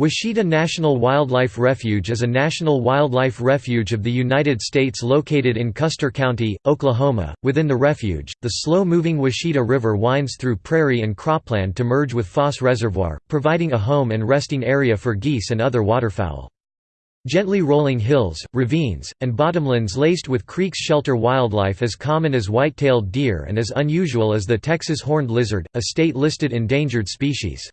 Washita National Wildlife Refuge is a national wildlife refuge of the United States located in Custer County, Oklahoma. Within the refuge, the slow moving Washita River winds through prairie and cropland to merge with Foss Reservoir, providing a home and resting area for geese and other waterfowl. Gently rolling hills, ravines, and bottomlands laced with creeks shelter wildlife as common as white tailed deer and as unusual as the Texas horned lizard, a state listed endangered species.